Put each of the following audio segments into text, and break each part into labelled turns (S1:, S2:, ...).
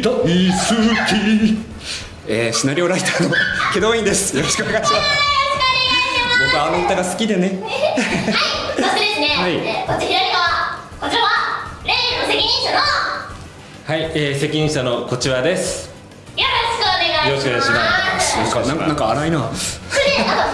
S1: 大好き。
S2: えー、シナリオライターの祁答院です。よろしくお願いします。僕はあの歌が好きでね。
S3: そしてですね、
S2: はい。
S3: えーこっち左側こちらは例の責任者の。よ
S4: はい、えー、責任者のこちらです。
S3: ろしくお願いします。
S4: よろしくお願いします。
S2: なんかなんか荒いな。
S3: それであの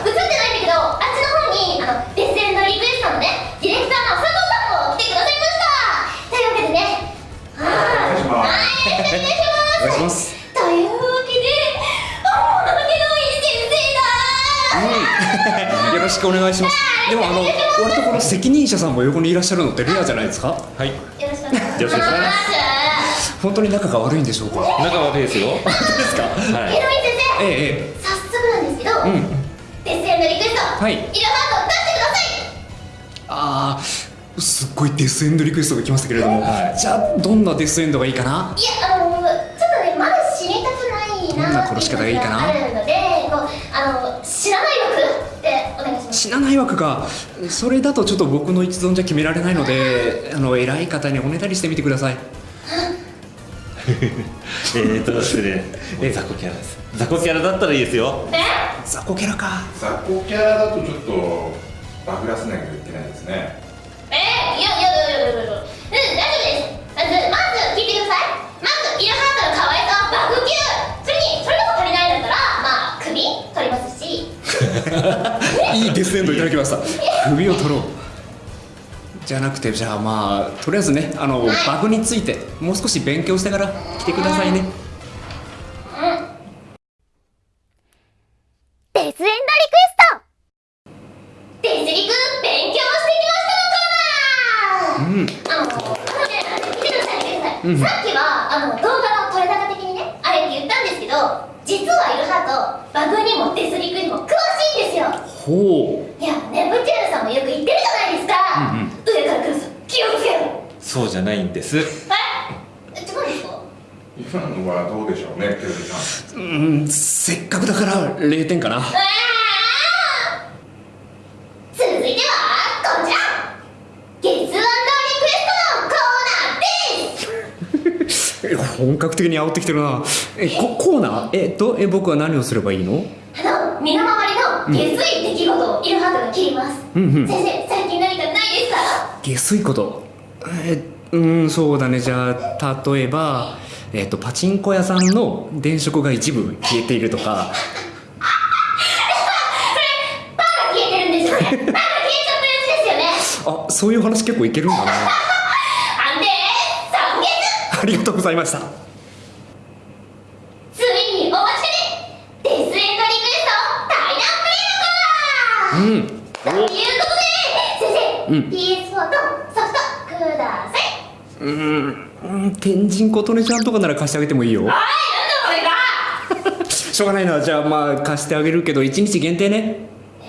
S3: くお願いします。で
S2: もあの割とこの責任者さんも横にいらっしゃるのってレアじゃないですか？
S4: はい。
S3: よろしくお願いします。
S2: 本当に仲が悪いんでしょうか？
S4: 仲悪いですよ。
S2: 本当ですか？
S4: は
S3: 祁答院先生、
S2: えええ
S3: 早速なんですけど、
S2: えうん。
S3: デッセンのリクエスト、
S2: はい。
S3: イラハート出してください。
S2: ああすっごいデスエンドリクエストが来ましたけれども、じゃあどんなデスエンドがいいかな？い
S3: やあのちょっとねまだ知りたくないな
S2: どんな殺し方がいいかな
S3: あるのでこうあの知らない枠
S2: 死なない枠かそれだとちょっと僕の一存じゃ決められないのであの偉い方におねだりしてみてください。
S4: えーとですね、えー、雑魚キャラです。雑魚キャラだったらいいですよ。
S3: え？
S2: 雑魚キャラか。
S5: 雑魚キャラだとちょっとバグらせなきゃいけないですね。
S3: え？いやいやいやいやいやいやうん大丈夫ですまずまず聞いてくださいまずイラハートの可愛さはバグ級それにそれでも足りないんだったらまあ首取りますし
S2: いいデスエンドいただきました。首を取ろう。じゃなくてじゃあまあとりあえずねあのバグについてもう少し勉強してから来てくださいね。
S3: デスエンドリクエスト。デスリク勉強してきましたのコーナー。
S2: うん。
S3: さっきは、あの、動画の撮れ高的にね、あれって言ったんですけど、実はイルハート、バグにもデスリクにも。
S2: ほう。
S3: いや、ネプチューヌさんもよく言ってるじゃないですか。
S2: うんうん。
S3: 上から来るぞ、気をつけろ。
S4: そうじゃないんです。
S3: え？え、違うんですか
S5: 今のはどうでしょうねテレビさん。
S2: うん。せっかくだから0点かな。
S3: うわー。続いては、こちら。ゲスリクエストのコーナーです。
S2: え 本格的に煽ってきてるな。えココーナー？えっとえ僕は何をすればいいの？
S3: あの、身の回りの下水出来事をイルハートが切ります。
S2: うんうん。
S3: 先生、最近何かないですか？
S2: 下水こと。えうんそうだね。じゃあ例えばえっとパチンコ屋さんの電飾が一部消えているとか。
S3: パーが消えてるんですよね。パーが消えちゃったやつですよね。
S2: あそういう話結構いけるんだ なありがとうございました
S3: ついにお待ちかねデスエンドリクエスト対談プレイのコーナー
S2: うん
S3: ということで先生、
S2: うん。
S3: PS4 とソフトください。
S2: うんうん天神琴音ちゃんとかなら貸してあげてもいいよ。
S3: おいなんだこれが。
S2: しょうがないな。じゃあまあ貸してあげるけど1日限定ね。
S3: え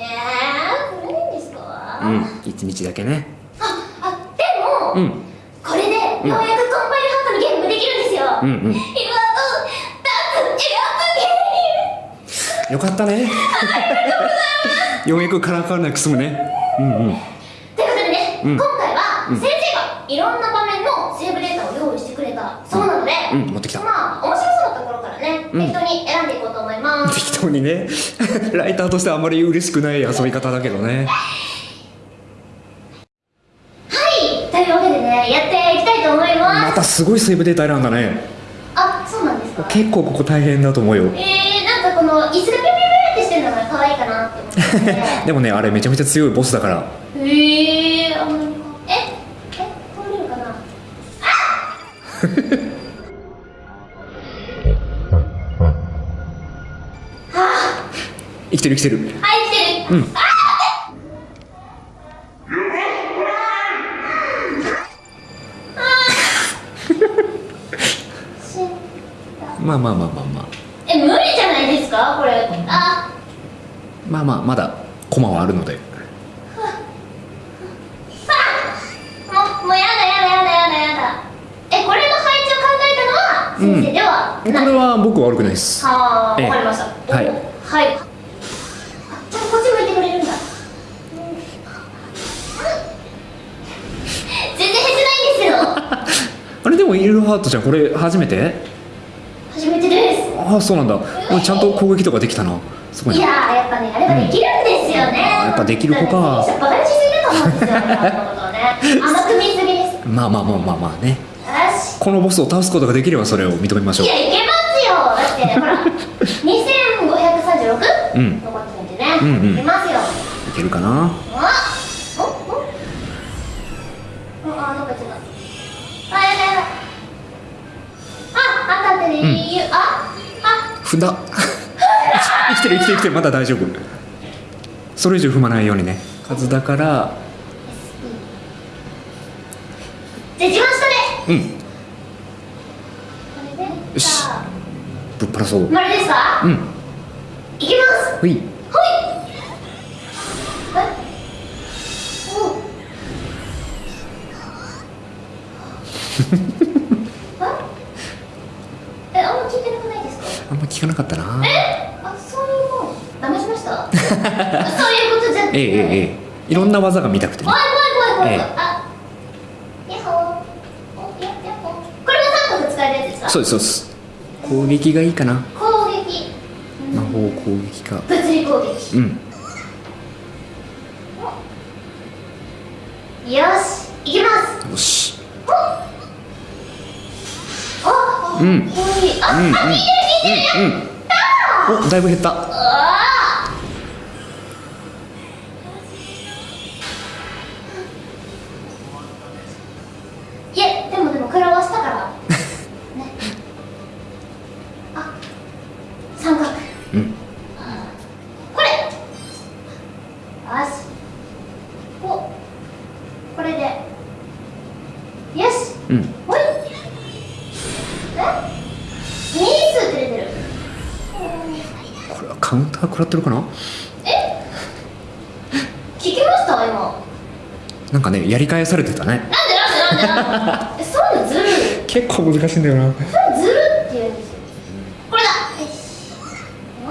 S3: ー、これいいんですか、
S2: うん1日だけね。
S3: ああでも、
S2: うん。
S3: これでようやくコンパイルハートのゲームができるんですよ、
S2: うんうん。
S3: イルハートダンスエアプゲーム。
S2: よかったねようやくカラーカーナーくすむね。うんうん。
S3: ということでね、
S2: うん。
S3: 今回は先生がいろんな場面のセーブデータを用意してくれた。そうなので、
S2: うん持ってきた。
S3: まあ面白そうなところからね、
S2: うん。
S3: 適当に選んでいこうと思います。
S2: 適当にね。ライターとしてはあまり嬉しくない遊び方だけどね。
S3: はいというわけでねやっていきたいと思います、
S2: またすごいセーブデータ選んだね。
S3: あそうなんですか？
S2: 結構ここ大変だと思うよ。
S3: えー、
S2: でもねあれめちゃめちゃ強いボスだから。
S3: へえー、あんまりええ通れるかな？
S2: 生きてる生きてる。
S3: はい来てる、
S2: うん。
S3: あー。し
S2: まあまあまあまあまあ。
S3: え無理じゃないですか？これ。あ
S2: まあまあまだコマはあるので。
S3: もうもうやだやだやだやだやだ。えこれの配置を考えたのは先生。では
S2: こ
S3: ない、
S2: れは僕悪くないです。
S3: はあ
S2: ええ。
S3: わかりました。
S2: はい。
S3: おはい。あちゃこっち向いてくれるんだ。全然減ってないんですよ。
S2: あれでもイルハートちゃんこれ初めて？
S3: 初めてです。
S2: ああそうなんだ。ちゃんと攻撃とかできたなすごい
S3: い
S2: な
S3: やーやっぱねあれはできるんですよね、
S2: やっぱできる子か。
S3: バカにしすぎると思うんですよ ね。すぎです。よ
S2: まあまあまあまあまあね。
S3: し。
S2: このボスを倒すことができればそれを認めましょう。
S3: いやいけますよ。だって ほら2536、
S2: うん
S3: 残ってるんでね、
S2: うんうん。
S3: いけますよ。
S2: いけるかな？
S3: あおおあっか行っちゃったあやだやだああったってね、
S2: ん。
S3: ああ
S2: 踏んだ生きてる生きてる生きてるまだ大丈夫。それ以上踏まないようにね。数だから。
S3: じゃあ一番下で
S2: うん。よし。ぶっ放そう。
S3: 丸ですか、
S2: うん。
S3: いきます。
S2: ほい。
S3: はい。はいおう。ええあんま聞いてなくないですか？
S2: あんま聞かなかったな
S3: あそういうもん騙しましたそういうことじゃなくて
S2: ええええええ。いろんな技が見たくてね。ええ。
S3: あヤッホー。おややっほー。これも3個使えるやつですか
S2: そうですそうです。攻撃がいいかな。
S3: 攻撃。
S2: 魔法攻撃か。
S3: 物理攻撃。
S2: うん。
S3: よしいきます。
S2: よし。
S3: あ、
S2: うん。うんうんうんおだいぶ減った
S3: あーいやでもでも食らわしたからねあ三角
S2: うん。
S3: これ。よし。お。これで。よし。
S2: うん。
S3: え？ミニ数って出てる。
S2: これはカウンター食らってるかな？
S3: え？聞きました？今。
S2: なんかねやり返されてたね。
S3: なんでなんでなんでなんで？えそういうのずるい。
S2: 結構難しいんだよな
S3: それずるって言うんですよこれだよしお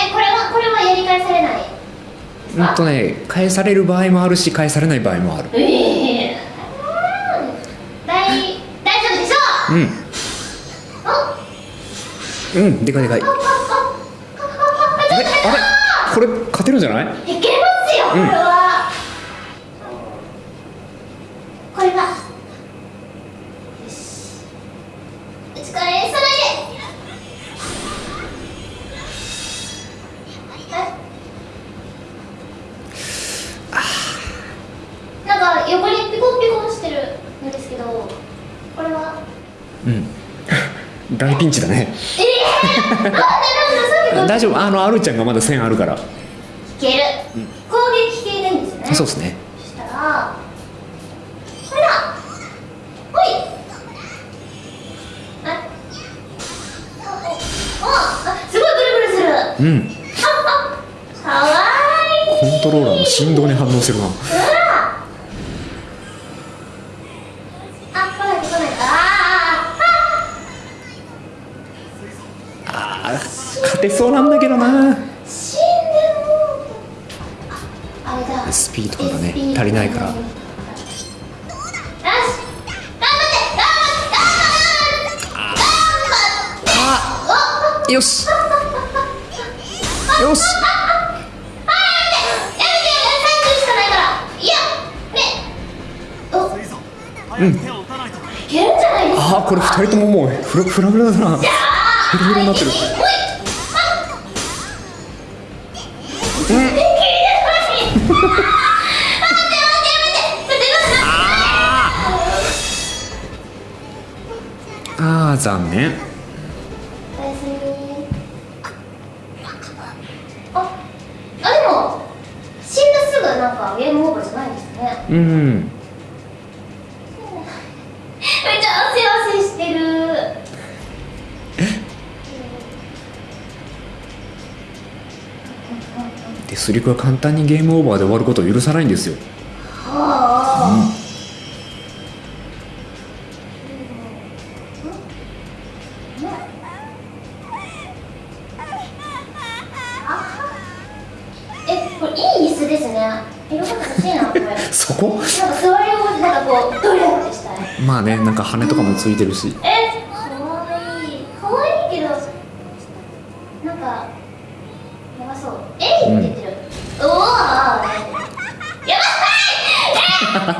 S3: えこれはこれはやり返されないですか
S2: うんとね返される場合もあるし返されない場合もある。
S3: ええ大大丈夫でしょ？
S2: うん。
S3: うお？
S2: うんでかいでかい。あれこれ勝てるんじゃない
S3: いけますよこれは、これがよしお疲れさないではいなんか横にピコピコしてるんですけどこれは？
S2: うん。大ピンチだね。
S3: ええー、なんでなんでさっきと
S2: 大丈夫。あのアルちゃんがまだ線あるから。
S3: いける、攻撃系でいいんですよね。
S2: そうですね。
S3: そしたらこれだほい。あああすごいブルブルする。あ
S2: うん。
S3: あかわいい。
S2: コントローラーの振動に反応してるな勝てそうなんだけどな。
S3: ー死んでもうああれだ。
S2: SP とかがね足りないから。
S3: よし。
S2: よし。よし。
S3: やめて30しかないから。いや。ね。お。
S2: うん。
S3: いけるんじゃない
S2: あーこれ二人とももうフラフラフラだな。フラフラになってる残念。
S3: おやすみああでも死んだすぐなんかゲームオーバーじゃないですね。
S2: うん。
S3: めっちゃ汗汗してる。
S2: デスリクは簡単にゲームオーバーで終わることを許さないんですよ
S3: 子ですね。色々欲しいな、これ。なんか座り心地、なんかこう、ドリャってしたい。
S2: まあねなんか羽とかもついてるし
S3: えかわいいかわいいけどなんかやばそうえいって言ってる、おおやばいえー、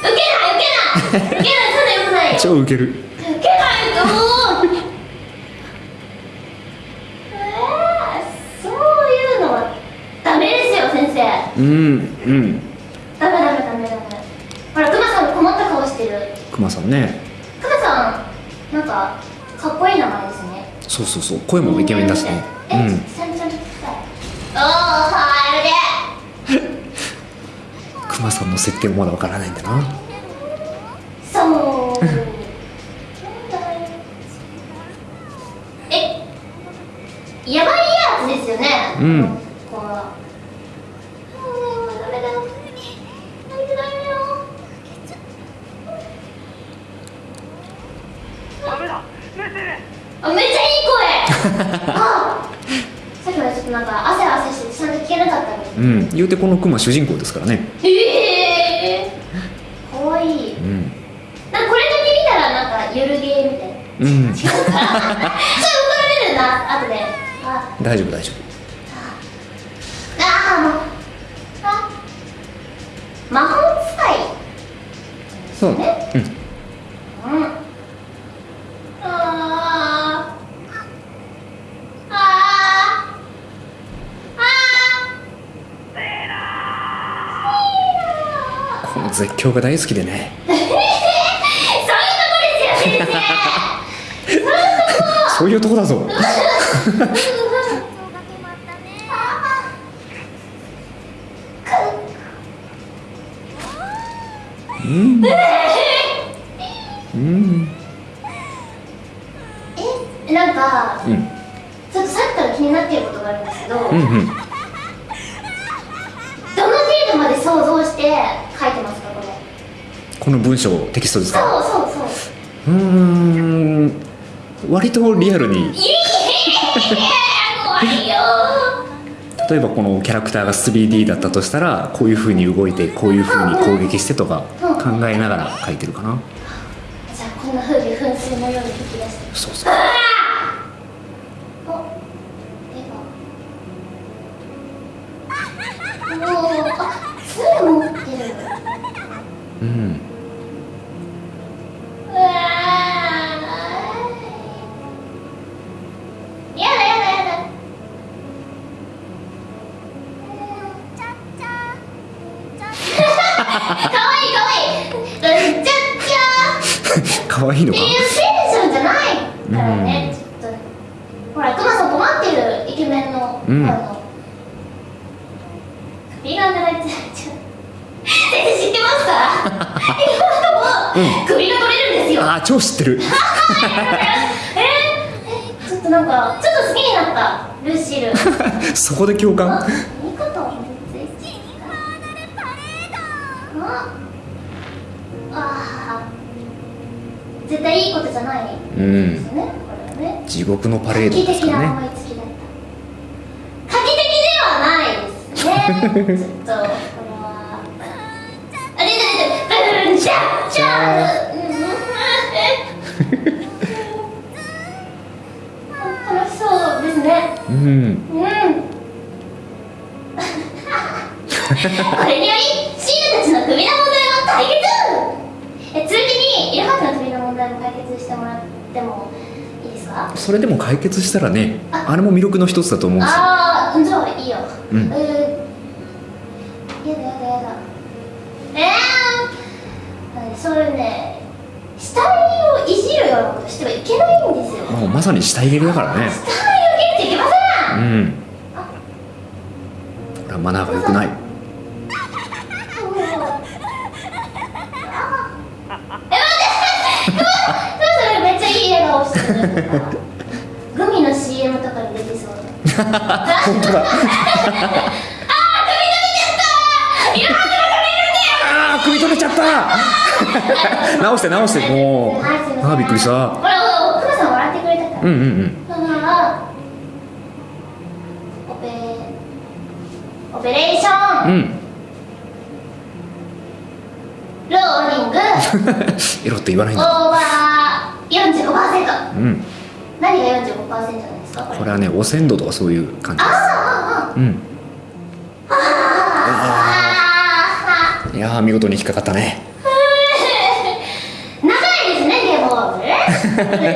S3: 受けない受けない受けないそんなよくないよ
S2: 超ウケる
S3: 受けないと思うえー、そういうのはダメですよ先生
S2: うんうん。
S3: ダメダメダメダメ。ほらクマさんも困った顔してる。
S2: クマさんね
S3: クマさんなんかかっこいい名前ですね。
S2: そうそうそう声もイケメンだしね。
S3: え、
S2: うん。
S3: ちゃんちゃんと聞きたいおー入るで
S2: クマさんの設定もまだわからないんだな。
S3: そう。えやばいやつですよね。
S2: うん
S3: ここはうんダメだダメだダメだよあめっちゃいい声。あさっきまでちょっとなんか汗汗してちゃんと聞けなかったのに。
S2: うん。言うてこのクマ主人公ですからね。
S3: ええー、かわいい。
S2: うん。
S3: なんかこれだけ見たらなんかゆるゲーみたいな。
S2: うん。
S3: それ怒られるな後で。あ。
S2: 大丈夫大丈
S3: あ。ーもう。あ。魔法使い。
S2: 夫そう。
S3: ね
S2: この絶叫が大好きでね。
S3: そういうとこですよ先生
S2: そういうとこだぞ。うん。うん。
S3: えなんか
S2: うん。
S3: ちょっとさっきから気になっていることがあるんですけど、
S2: うんうん。
S3: どの程度まで想像してこ
S2: の文章テキストですか？
S3: そうそうそう。
S2: うーん割とリアルに。例えばこのキャラクターが 3D だったとしたらこういう風に動いてこういう風に攻撃してとか考えながら書いてるかな？
S3: じゃあこんな風に噴水のように吹き出して。
S2: そうそう
S3: お絵がもうあ杖持ってる
S2: うん
S3: うわーやだやだやだかわいいかわいいうんちゃっちゃ
S2: 可愛いのか？
S3: っていうテンションじゃないからね、ちょっと。ほらクマさん困ってるイケメンの、
S2: うん。
S3: あの首が長いってちょ先生知ってますか 今のも首が取れるんですよ、
S2: ああ超知ってる。
S3: えーえちょっとなんかちょっと好きになったルーシール。
S2: そこで共
S3: あ
S2: 感
S3: ああー絶対いいことじゃない
S2: うん
S3: ですよねこれはね。
S2: 地獄のパレードですからね。
S3: 思いつきだった画期的ではないですね。ちょっとこれはあれれれれじゃじゃうん。楽しそうですね。
S2: うん。
S3: うん。これによりシールたちの首の問題は解決えついでにイルハートの首の問題も解決してもらってもいいですか？
S2: それでも解決したらね
S3: あ。
S2: あれも魅力の一つだと思うんですよ。
S3: ああじゃあいいよ。
S2: うん。
S3: えー、やだやだやだ。えー、そういうね死体をいじるようなことしてはいけないんですよ。
S2: もうまさに死体蹴りだからね。
S3: 死体を蹴っていけません。
S2: うん。これはマナーが良くない
S3: それめっちグミの CM とかに出てそう
S2: 本当だあー首取れちゃった。直して直してもうあーびっくりした
S3: ほらほらクマさん。笑ってくれたから
S2: うん。うん。うん。
S3: オペレーション、
S2: うん。
S3: ローリング
S2: エロって言わないん。
S3: オー
S2: だ
S3: バー45%
S2: うん。
S3: 何が45%なんですか？これ
S2: はね汚染度とかそういう感じで
S3: ああ
S2: すうん。
S3: ああ。
S2: いやー見事に引っかかったね。
S3: 長いですねゲームオーバー。ね ダメで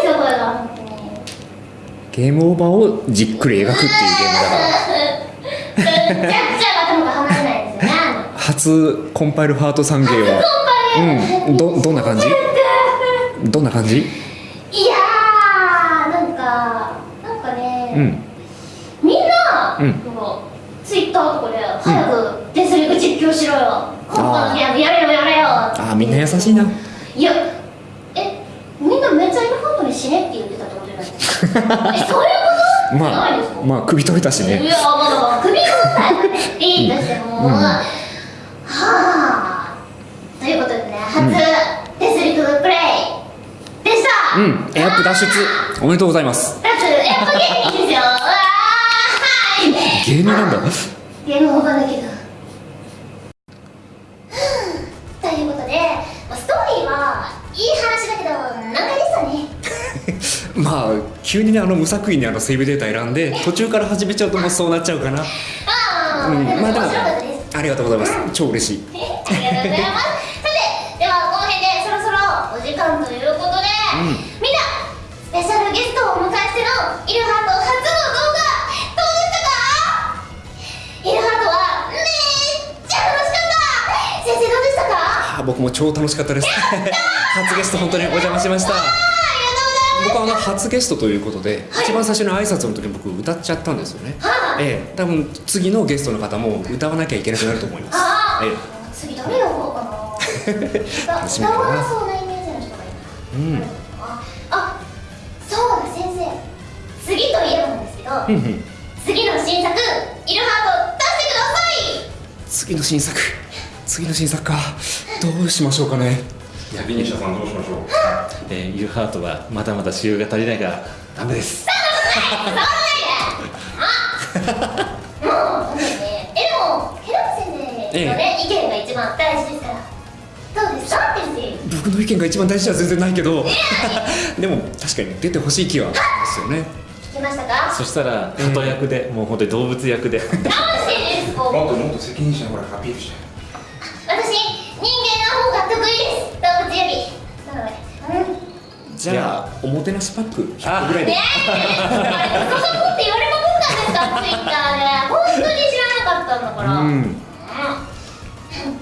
S3: すよこれが
S2: ゲームオーバーをじっくり描くっていうゲームだから。
S3: めちゃくちゃ頭が離れないですよね。
S2: 初コンパイルハート3ゲーは。うん。どどんな感じ？どんな感じ？
S3: いやーなんかなんかね、
S2: うん。
S3: みんな、
S2: うん。
S3: こうツイッターとかで早くデスリング実況しろよ、コンパのゲームやれよやれよ。
S2: あーみんな優しいな。い
S3: やえみんなめっちゃイルファントに死ねって言ってたってことじゃない？ですかえそういうこと？
S2: まあまあ首取れたし
S3: い
S2: ね
S3: やまあ首がさえいいとしても、
S2: うん。
S3: はあ。ということでね初、デスリングプレイでした、
S2: うん。エアップ脱出。おめでとうございます。
S3: だってやっぱ芸人ですよ。うわーはい
S2: 芸人なんだ。
S3: ゲー。ムオーバーだけど。ということでまあストーリーはいい話だけど難解でしたね。
S2: まあ急にねあの無作為にあのセーブデータ選んで 途中から始めちゃうともうそうなっちゃうかな。
S3: ああ、
S2: うん。まあでもありがとうございます。超嬉しい。
S3: ありがとうございます。さてではこの辺でそろそろお時間ということで、スペシャルゲストをお迎えしてのイルハート初の動画どうでしたかイルハートはめっちゃ楽しかった。先生どうでしたか？
S2: あ僕も超楽しかったです。初ゲスト本当にお邪魔しました。僕はあの初ゲストということで、一番最初の挨拶の時に僕歌っちゃったんですよね、
S3: はい
S2: ええ。多分次のゲストの方も歌わなきゃいけなくなると思います。
S3: ああ、
S2: え
S3: 次誰呼ぼうかな。
S2: 楽しみだな
S3: 歌わなそうなイメージの人がいる。
S2: うん
S3: うん
S2: うん
S3: 次の新作イルハート出してください。
S2: 次の新作。次の新作か。どうしましょうかね。
S5: いやビニシャさんどうしましょう
S4: えー、ユーハートはまだまだ使用が足りないからダメです。
S3: もうね。えでもヘラム先生のね、意見が一番大事ですから。どうですか
S2: 僕の意見が一番大事では全然ないけど。でも確かに出てほしい気はしますよね。
S3: 聞きましたか？
S4: そしたら鳩役で、もう本当に動物役で。
S3: 直してです。こう。
S5: もっともっと責任者にほらアピールして
S3: 私人間の方が得意です。動物より。なのでうん
S2: じゃあおもてなしパック100個ぐらいで。
S3: ねえ、あれ、そそこって言われまくったんですか、ツイッターで。本当に知らなかったんだから。
S2: うん。
S3: うん。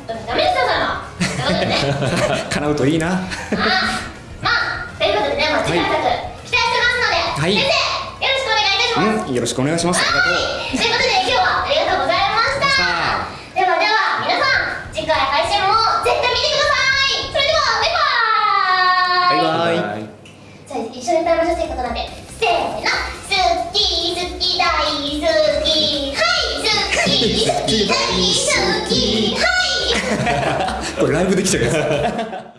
S3: ダメですよ、それは。ということでね。
S2: 叶うといいな。
S3: あ、まあ、ということでね、まあ、次回作、期待してますので。
S2: はい。
S3: 先生、いいたします。
S2: うんよろしくお願いします。ありがとう
S3: はい、ということで、今日はありがとうございました。
S2: さ
S3: ではでは、皆さん、次回配信も絶対見てください。それでは、バイバーイ。
S2: バイバイ。
S3: じゃあ一緒に歌いましょうせっかくなんでせーの。好き好き大好きはい好き好き大好きはい。
S2: これライブできちゃうやつ